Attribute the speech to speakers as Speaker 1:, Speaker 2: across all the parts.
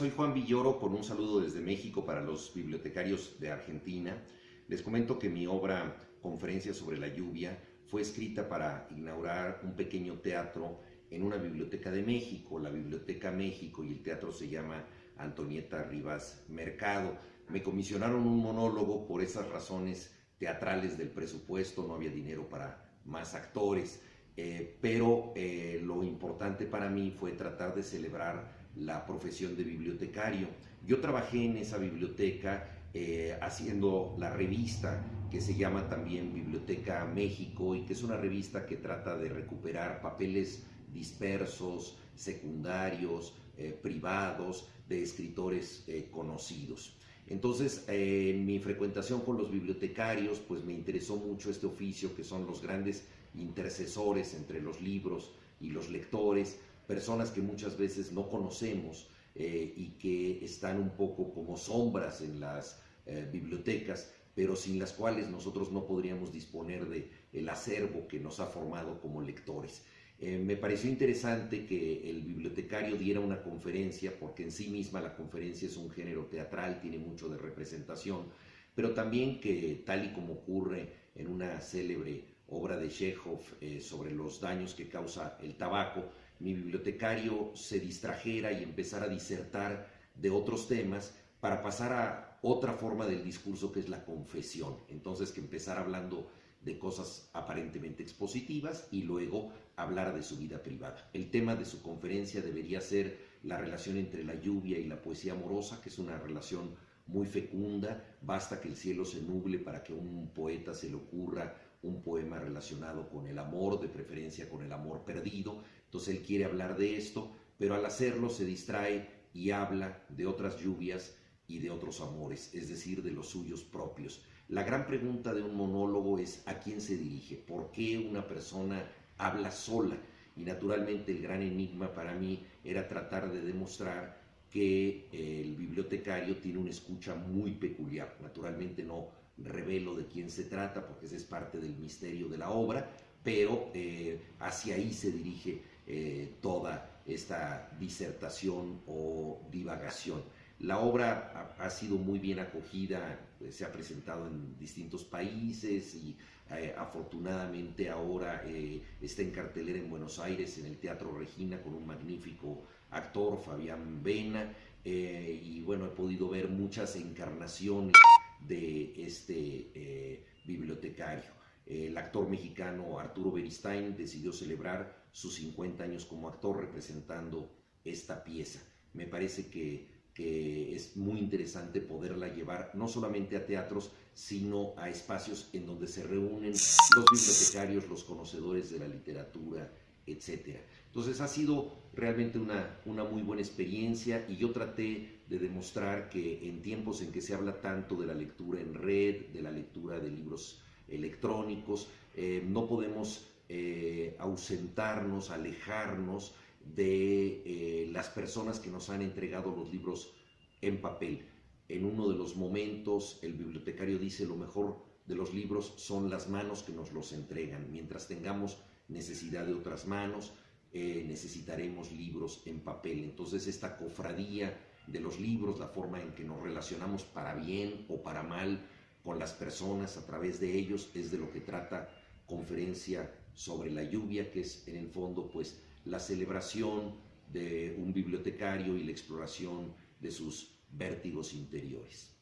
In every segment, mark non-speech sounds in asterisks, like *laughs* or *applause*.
Speaker 1: soy Juan Villoro con un saludo desde México para los bibliotecarios de Argentina. Les comento que mi obra Conferencia sobre la lluvia fue escrita para inaugurar un pequeño teatro en una biblioteca de México, la Biblioteca México, y el teatro se llama Antonieta Rivas Mercado. Me comisionaron un monólogo por esas razones teatrales del presupuesto, no había dinero para más actores, eh, pero eh, lo importante para mí fue tratar de celebrar la profesión de bibliotecario. Yo trabajé en esa biblioteca eh, haciendo la revista que se llama también Biblioteca México y que es una revista que trata de recuperar papeles dispersos, secundarios, eh, privados, de escritores eh, conocidos. Entonces, en mi frecuentación con los bibliotecarios, pues me interesó mucho este oficio que son los grandes intercesores entre los libros y los lectores, personas que muchas veces no conocemos eh, y que están un poco como sombras en las eh, bibliotecas, pero sin las cuales nosotros no podríamos disponer de el acervo que nos ha formado como lectores. Eh, me pareció interesante que el bibliotecario diera una conferencia, porque en sí misma la conferencia es un género teatral, tiene mucho de representación, pero también que tal y como ocurre en una célebre obra de Chekhov sobre los daños que causa el tabaco, mi bibliotecario se distrajera y empezara a disertar de otros temas para pasar a otra forma del discurso que es la confesión. Entonces que empezara hablando de cosas aparentemente expositivas y luego hablar de su vida privada. El tema de su conferencia debería ser la relación entre la lluvia y la poesía amorosa, que es una relación muy fecunda, basta que el cielo se nuble para que un poeta se le ocurra un poema relacionado con el amor, de preferencia con el amor perdido. Entonces él quiere hablar de esto, pero al hacerlo se distrae y habla de otras lluvias y de otros amores, es decir, de los suyos propios. La gran pregunta de un monólogo es a quién se dirige, por qué una persona habla sola. Y naturalmente el gran enigma para mí era tratar de demostrar que el bibliotecario tiene una escucha muy peculiar. Naturalmente no revelo de quién se trata porque ese es parte del misterio de la obra, pero eh, hacia ahí se dirige eh, toda esta disertación o divagación. La obra ha, sido muy bien acogida, eh, se ha presentado en distintos países y afortunadamente ahora está en cartelera en Buenos Aires, en el Teatro Regina, con un magnífico actor, Fabián Vena, y bueno, he podido ver muchas encarnaciones de este eh, bibliotecario. El actor mexicano Arturo Beristain decidió celebrar sus 50 años como actor representando esta pieza. Me parece que, es muy interesante poderla llevar no solamente a teatros, sino a espacios en donde se reúnen los bibliotecarios, los conocedores de la literatura, etc. Entonces ha sido realmente una, una muy buena experiencia y yo traté de demostrar que en tiempos en que se habla tanto de la lectura en red, de la lectura de libros electrónicos, eh, no podemos eh, ausentarnos, alejarnos de eh, las personas que nos han entregado los libros en papel. En uno de los momentos el bibliotecario dice lo mejor de los libros son las manos que nos los entregan. Mientras tengamos necesidad de otras manos, necesitaremos libros en papel. Entonces esta cofradía de los libros, la forma en que nos relacionamos para bien o para mal con las personas a través de ellos, es de lo que trata conferencia sobre la lluvia, que es en el fondo pues la celebración de un bibliotecario y la exploración de sus vértigos interiores.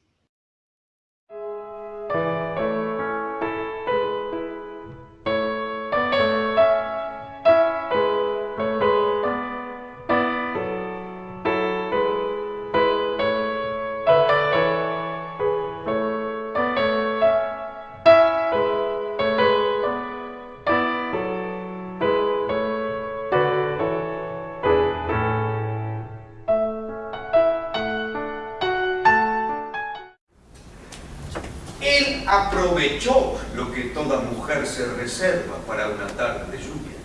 Speaker 2: aprovechó lo que toda mujer se reserva para una tarde de lluvia.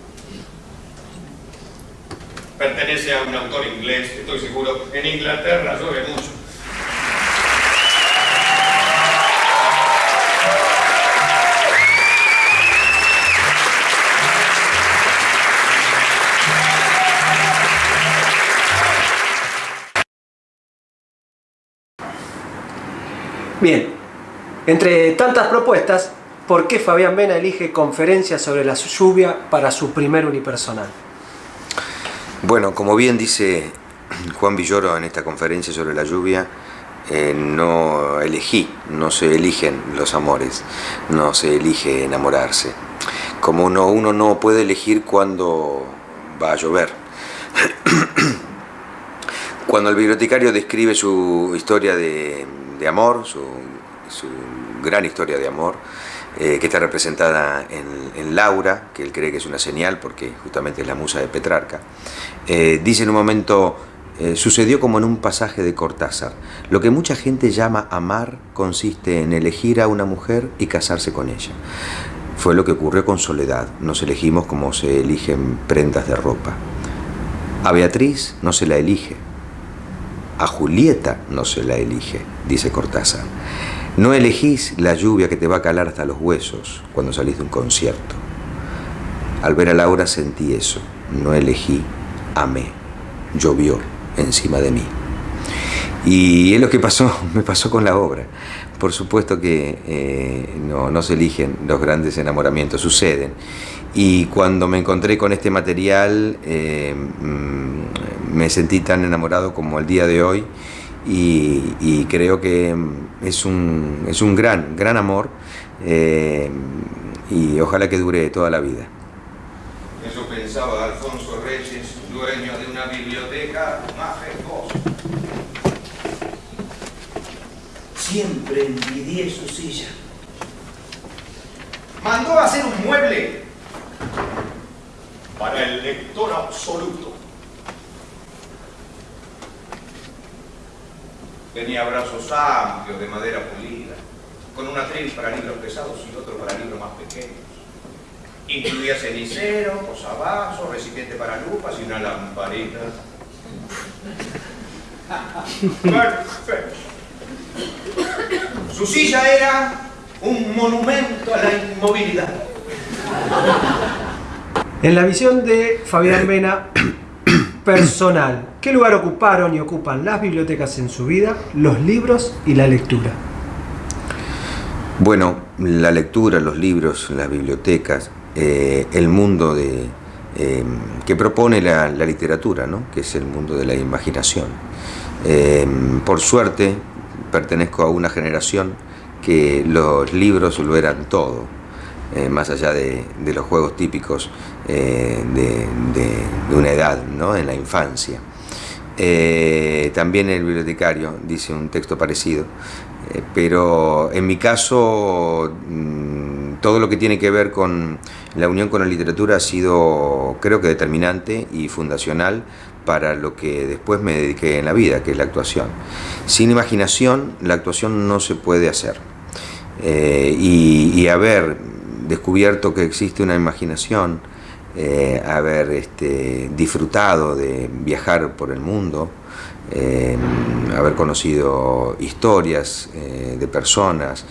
Speaker 2: Pertenece a un autor inglés, estoy seguro, en Inglaterra llueve mucho.
Speaker 3: Bien, entre tantas propuestas, ¿por qué Fabián Vena elige conferencias sobre la lluvia para su primer unipersonal?
Speaker 4: Bueno, como bien dice Juan Villoro en esta conferencia sobre la lluvia, eh, no elegí, no se eligen los amores, no se elige enamorarse. Como uno, no puede elegir cuándo va a llover. Cuando el bibliotecario describe su historia de, amor, su, gran historia de amor, eh, que está representada en, Laura, que él cree que es una señal porque justamente es la musa de Petrarca, eh, dice en un momento, eh, sucedió como en un pasaje de Cortázar. Lo que mucha gente llama amar consiste en elegir a una mujer y casarse con ella. Fue lo que ocurrió con Soledad. Nos elegimos como se eligen prendas de ropa. A Beatriz no se la elige. A Julieta no se la elige, dice Cortázar. No elegís la lluvia que te va a calar hasta los huesos cuando salís de un concierto. Al ver a Laura sentí eso. No elegí, amé. Llovió encima de mí. Y es lo que pasó, *laughs* me pasó con la obra. Por supuesto que eh, no, se eligen los grandes enamoramientos, suceden. Y cuando me encontré con este material, eh, mm, me sentí tan enamorado como el día de hoy y, creo que es un, es un gran, gran amor eh, y ojalá que dure toda la vida.
Speaker 2: Eso pensaba Alfonso Reyes, dueño de una biblioteca majestuosa. Siempre envidié su silla. Mandó a hacer un mueble para el lector absoluto. Tenía brazos amplios de madera pulida, con una atril para libros pesados y otro para libros más pequeños. Incluía cenicero, posavasos, recipiente para lupas y una lamparita. Su silla era un monumento a la inmovilidad.
Speaker 3: En la visión de Fabián Vena, personal, ¿qué lugar ocuparon y ocupan las bibliotecas en su vida, los libros y la lectura?
Speaker 4: Bueno, la lectura, los libros, las bibliotecas, eh, el mundo de, eh, que propone la, literatura, ¿no? que es el mundo de la imaginación. Eh, por suerte, pertenezco a una generación que los libros lo eran todo, más allá de, los juegos típicos de, una edad, ¿no? en la infancia. también el bibliotecario dice un texto parecido, pero en mi caso mm, todo lo que tiene que ver con la unión con la literatura ha sido, creo que, determinante y fundacional para lo que después me dediqué en la vida, que es la actuación. Sin imaginación, la actuación no se puede hacer. Eh, y, haber descubierto que existe una imaginación, eh, haber este, disfrutado de viajar por el mundo, eh, haber conocido historias de personas,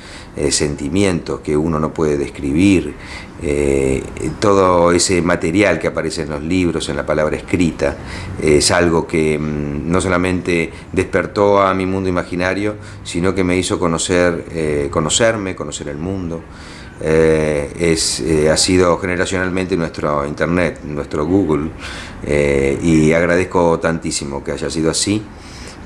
Speaker 4: sentimientos que uno no puede describir, eh, todo ese material que aparece en los libros, en la palabra escrita, es algo que mm, no solamente despertó a mi mundo imaginario, sino que me hizo conocer, eh, conocerme, conocer el mundo. Eh, es, ha sido generacionalmente nuestro internet, nuestro Google, y agradezco tantísimo que haya sido así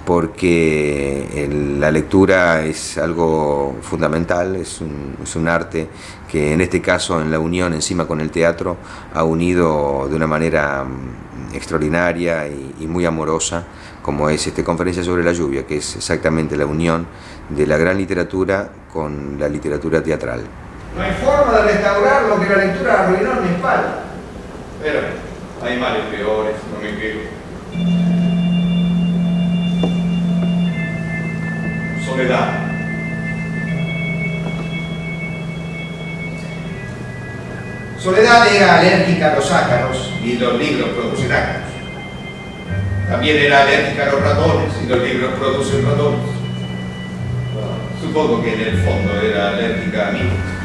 Speaker 4: porque la lectura es algo fundamental, es un, arte que en este caso en la unión encima con el teatro ha unido de una manera mm, extraordinaria y, muy amorosa como es esta conferencia sobre la lluvia, que es exactamente la unión de la gran literatura con la literatura teatral.
Speaker 2: No hay forma de restaurar lo que la lectura arruinó en mi espalda. Pero hay males peores, no me quejo. Soledad. Soledad era alérgica a los ácaros y los libros producen ácaros. También era alérgica a los ratones y los libros producen ratones. Supongo que en el fondo era alérgica a mí.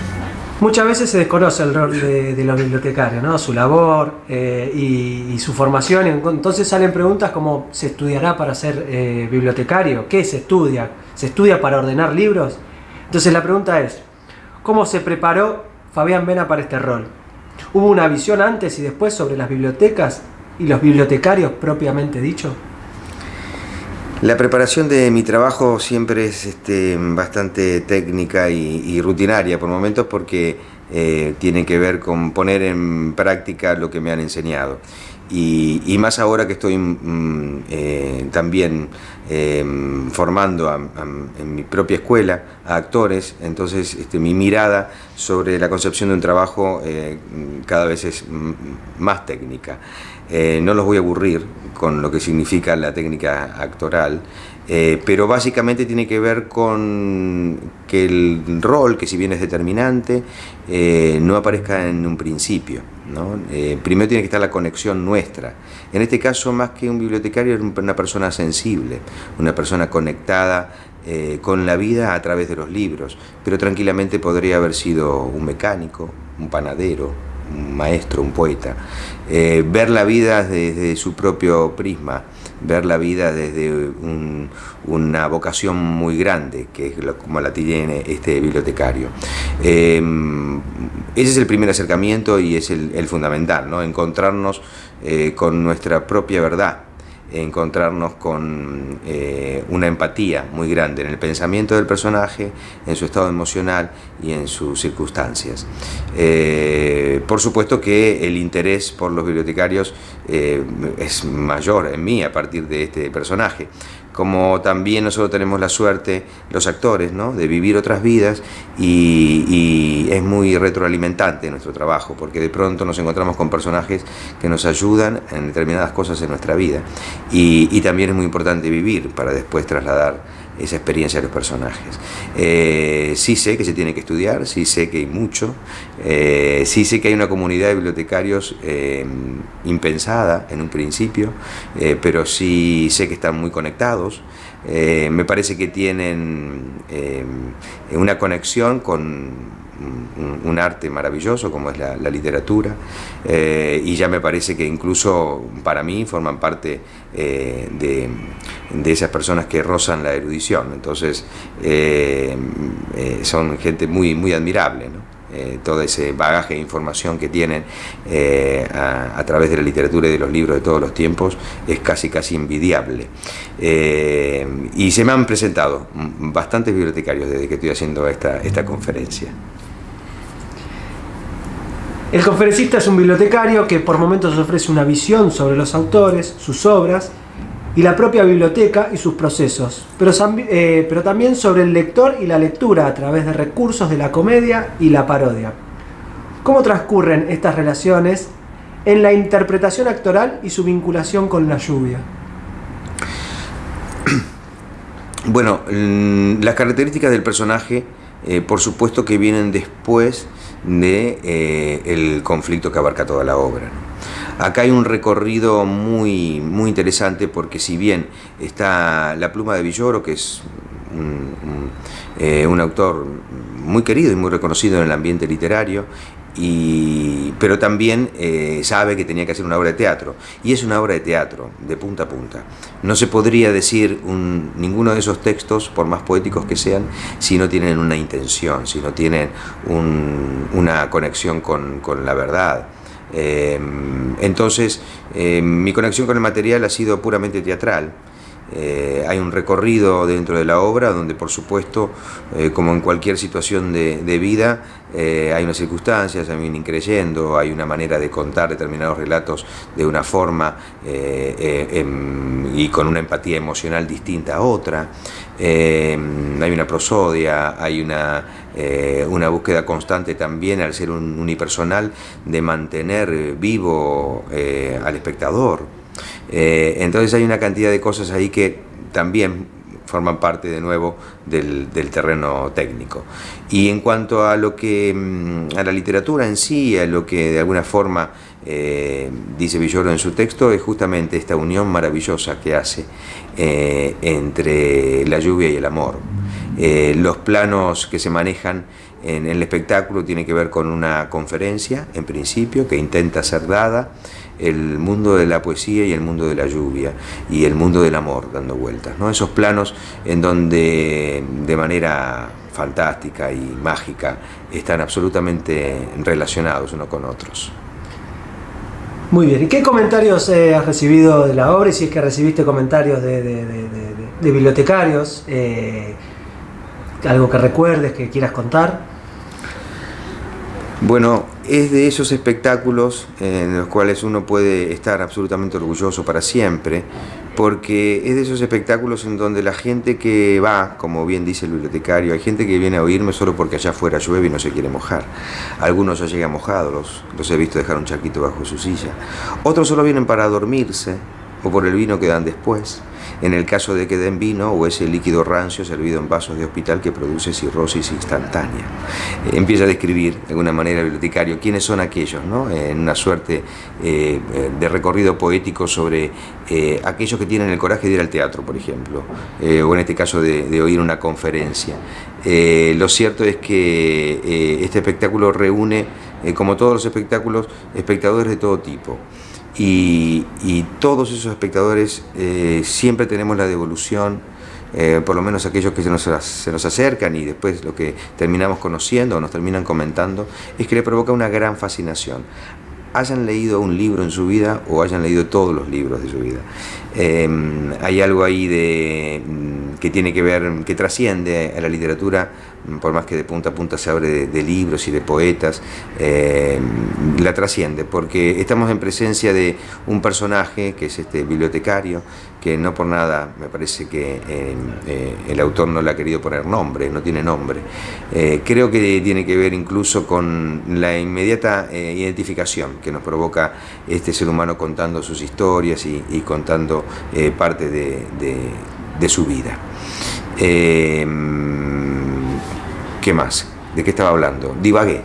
Speaker 3: Muchas veces se desconoce el rol de, los bibliotecarios, ¿no? su labor eh, y, su formación. Entonces salen preguntas como, ¿se estudiará para ser eh, bibliotecario? ¿Qué se estudia? ¿Se estudia para ordenar libros? Entonces la pregunta es, ¿cómo se preparó Fabián Vena para este rol? ¿Hubo una visión antes y después sobre las bibliotecas y los bibliotecarios propiamente dicho?
Speaker 4: La preparación de mi trabajo siempre es este, bastante técnica y, rutinaria por momentos porque eh, tiene que ver con poner en práctica lo que me han enseñado. Y, más ahora que estoy mm, eh, también eh, formando en mi propia escuela a actores, entonces este, mi mirada sobre la concepción de un trabajo cada vez es mm, más técnica. No los voy a aburrir, con lo que significa la técnica actoral, eh, pero básicamente tiene que ver con que el rol, que si bien es determinante, eh, no aparezca en un principio. Eh, primero tiene que estar la conexión nuestra. En este caso, más que un bibliotecario, es una persona sensible, una persona conectada con la vida a través de los libros, pero tranquilamente podría haber sido un mecánico, un panadero, un maestro, un poeta, eh, ver la vida desde su propio prisma, ver la vida desde una vocación muy grande, que es como la tiene este bibliotecario. Em, ese es el primer acercamiento y es el, fundamental, ¿no? encontrarnos eh, con nuestra propia verdad encontrarnos con eh, una empatía muy grande en el pensamiento del personaje, en su estado emocional y en sus circunstancias. Eh, por supuesto que el interés por los bibliotecarios eh, es mayor en mí a partir de este personaje como también nosotros tenemos la suerte, los actores, ¿no? de vivir otras vidas y, es muy retroalimentante nuestro trabajo, porque de pronto nos encontramos con personajes que nos ayudan en determinadas cosas en nuestra vida y también es muy importante vivir para después trasladar esa experiencia de los personajes. Eh, sí sé que se tiene que estudiar, sí sé que hay mucho, eh, sí sé que hay una comunidad de bibliotecarios eh, impensada en un principio, pero sí sé que están muy conectados, me parece que tienen una conexión con un, arte maravilloso como es la, literatura eh, y ya me parece que incluso para mí forman parte eh, de, esas personas que rozan la erudición, entonces eh, son gente muy, muy admirable. todo ese bagaje de información que tienen a, través de la literatura y de los libros de todos los tiempos es casi casi envidiable. y se me han presentado bastantes bibliotecarios desde que estoy haciendo esta, esta conferencia.
Speaker 3: El conferencista es un bibliotecario que por momentos ofrece una visión sobre los autores, sus obras y la propia biblioteca y sus procesos, pero, eh, pero también sobre el lector y la lectura a través de recursos de la comedia y la parodia. ¿Cómo transcurren estas relaciones en la interpretación actoral y su vinculación con la lluvia? *clears throat*
Speaker 4: Bueno, las características del personaje, eh, por supuesto que vienen después de eh, el conflicto que abarca toda la obra. Acá hay un recorrido muy, muy interesante porque si bien está La pluma de Villoro, que es un, eh, un autor muy querido y muy reconocido en el ambiente literario, pero también eh, sabe que tenía que hacer una obra de teatro. Y es una obra de teatro, de punta a punta. No se podría decir ninguno de esos textos, por más poéticos que sean, si no tienen una intención, si no tienen una conexión con, la verdad. Eh, entonces, eh, mi conexión con el material ha sido puramente teatral. Eh, hay un recorrido dentro de la obra donde por supuesto, eh, como en cualquier situación de, vida, eh, hay unas circunstancias, hay un increyendo, hay una manera de contar determinados relatos de una forma em, y con una empatía emocional distinta a otra. hay una prosodia, hay una, una búsqueda constante también al ser un unipersonal de mantener vivo al espectador. Eh, entonces hay una cantidad de cosas ahí que también forman parte de nuevo del, terreno técnico. Y en cuanto a lo que mm, a la literatura en sí, a lo que de alguna forma eh, dice Villoro en su texto, es justamente esta unión maravillosa que hace eh, entre la lluvia y el amor. los planos que se manejan en el espectáculo tienen que ver con una conferencia, en principio, que intenta ser dada, el mundo de la poesía y el mundo de la lluvia y el mundo del amor dando vueltas. ¿no? Esos planos en donde de manera fantástica y mágica están absolutamente relacionados unos con otros.
Speaker 3: Muy bien, ¿y qué comentarios eh, has recibido de la obra? Y si es que recibiste comentarios de, bibliotecarios, eh, algo que recuerdes, que quieras contar.
Speaker 4: Bueno, es de esos espectáculos en los cuales uno puede estar absolutamente orgulloso para siempre, porque es de esos espectáculos en donde la gente que va, como bien dice el bibliotecario, hay gente que viene a oírme solo porque allá afuera llueve y no se quiere mojar. Algunos ya llegan mojados, los, los he visto dejar un charquito bajo su silla. Otros solo vienen para dormirse o por el vino que dan después en el caso de que den vino o ese líquido rancio servido en vasos de hospital que produce cirrosis instantánea. Eh, empieza a describir de alguna manera el bibliotecario quiénes son aquellos, ¿no? en una suerte eh, de recorrido poético sobre eh, aquellos que tienen el coraje de ir al teatro, por ejemplo, o en este caso de, oír una conferencia. lo cierto es que este espectáculo reúne, como todos los espectáculos, espectadores de todo tipo. Y, todos esos espectadores eh, siempre tenemos la devolución, eh, por lo menos aquellos que se nos, se nos, acercan y después lo que terminamos conociendo o nos terminan comentando, es que le provoca una gran fascinación. Hayan leído un libro en su vida o hayan leído todos los libros de su vida. Em, hay algo ahí de, que tiene que ver, que trasciende a la literatura por más que de punta a punta se abre de, libros y de poetas, eh, la trasciende, porque estamos en presencia de un personaje que es este bibliotecario, que no por nada me parece que eh, eh, el autor no le ha querido poner nombre, no tiene nombre. creo que tiene que ver incluso con la inmediata identificación que nos provoca este ser humano contando sus historias y, contando parte de, su vida. ¿Qué más? ¿De qué estaba hablando? Divagué.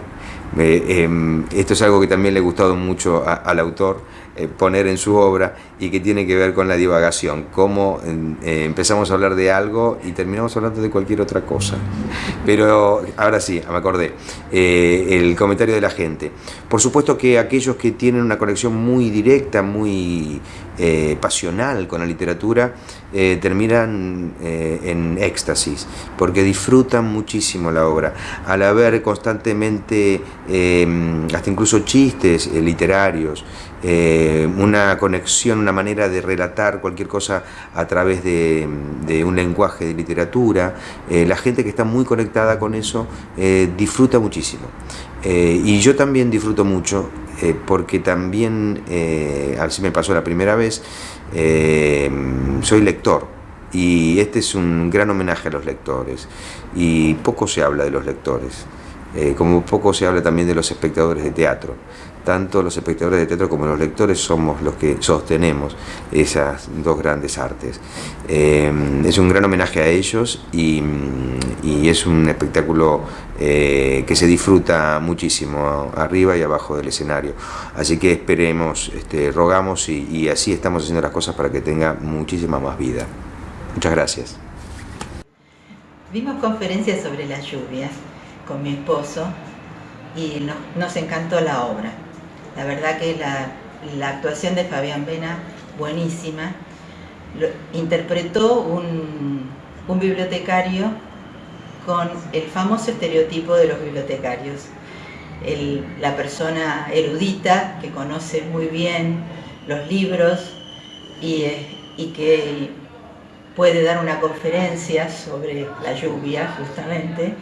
Speaker 4: Em, esto es algo que también le ha gustado mucho al autor eh, poner en su obra y que tiene que ver con la divagación, cómo eh, empezamos a hablar de algo y terminamos hablando de cualquier otra cosa. Pero ahora sí, me acordé, eh, el comentario de la gente. Por supuesto que aquellos que tienen una conexión muy directa, muy pasional con la literatura, terminan en éxtasis, porque disfrutan muchísimo la obra. Al haber constantemente, hasta incluso chistes literarios, eh, una conexión, una manera de relatar cualquier cosa a través de, un lenguaje de literatura. Eh, la gente que está muy conectada con eso eh, disfruta muchísimo. y yo también disfruto mucho porque también, así me pasó la primera vez, soy lector. Y este es un gran homenaje a los lectores. Y poco se habla de los lectores. como poco se habla también de los espectadores de teatro tanto los espectadores de teatro como los lectores somos los que sostenemos esas dos grandes artes. Eh, es un gran homenaje a ellos y, es un espectáculo eh, que se disfruta muchísimo arriba y abajo del escenario. Así que esperemos, este, rogamos y, y así estamos haciendo las cosas para que tenga muchísima más vida. Muchas gracias.
Speaker 5: Vimos conferencias sobre las lluvias con mi esposo y nos encantó la obra. La verdad que la, actuación de Fabián Vena, buenísima. interpretó un, bibliotecario con el famoso estereotipo de los bibliotecarios. la persona erudita que conoce muy bien los libros y, y, que puede dar una conferencia sobre la lluvia justamente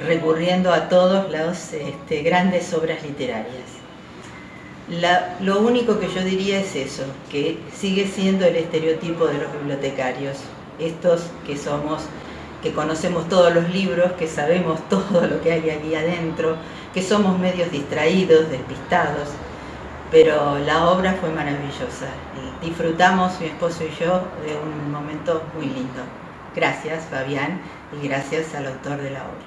Speaker 5: recurriendo a todas las este, grandes obras literarias lo único que yo diría es eso, que sigue siendo el estereotipo de los bibliotecarios, estos que somos, que conocemos todos los libros, que sabemos *laughs* todo lo que hay aquí adentro, que somos medios distraídos, despistados, pero la obra fue maravillosa. Disfrutamos, mi esposo y yo, de un momento muy lindo. Gracias, Fabián, y gracias al autor de la obra.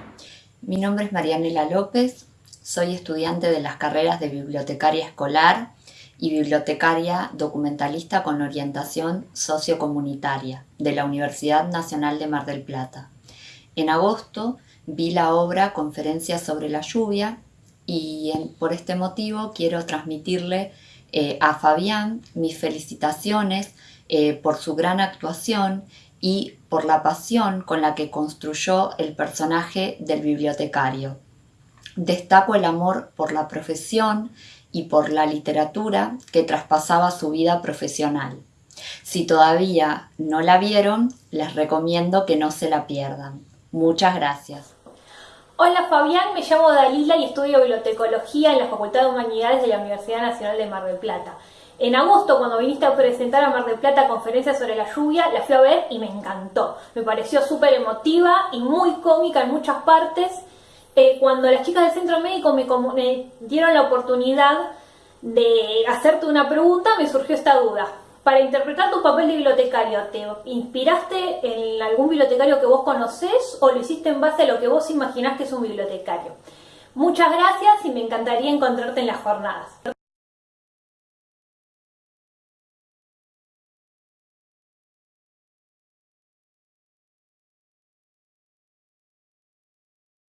Speaker 6: Mi nombre es Marianela López, soy estudiante de las carreras de bibliotecaria escolar y bibliotecaria documentalista con orientación sociocomunitaria de la Universidad Nacional de Mar del Plata. En agosto vi la obra Conferencias sobre la lluvia y por este motivo quiero transmitirle eh, a Fabián mis felicitaciones eh, por su gran actuación y por la pasión con la que construyó el personaje del bibliotecario. Destaco el amor por la profesión y por la literatura que traspasaba su vida profesional. Si todavía no la vieron, les recomiendo que no se la pierdan. Muchas gracias.
Speaker 7: Hola Fabián, me llamo Dalila y estudio bibliotecología en la Facultad de Humanidades de la Universidad Nacional de Mar del Plata. En agosto, cuando viniste a presentar a Mar del Plata conferencia sobre la lluvia, la fui a ver y me encantó. Me pareció súper emotiva y muy cómica en muchas partes. Eh, cuando las chicas del centro médico me, me dieron la oportunidad de hacerte una pregunta, me surgió esta duda. Para interpretar tu papel de bibliotecario, ¿te inspiraste en algún bibliotecario que vos conocés o lo hiciste en base a lo que vos imaginás que es un bibliotecario? Muchas gracias y me encantaría encontrarte en las jornadas.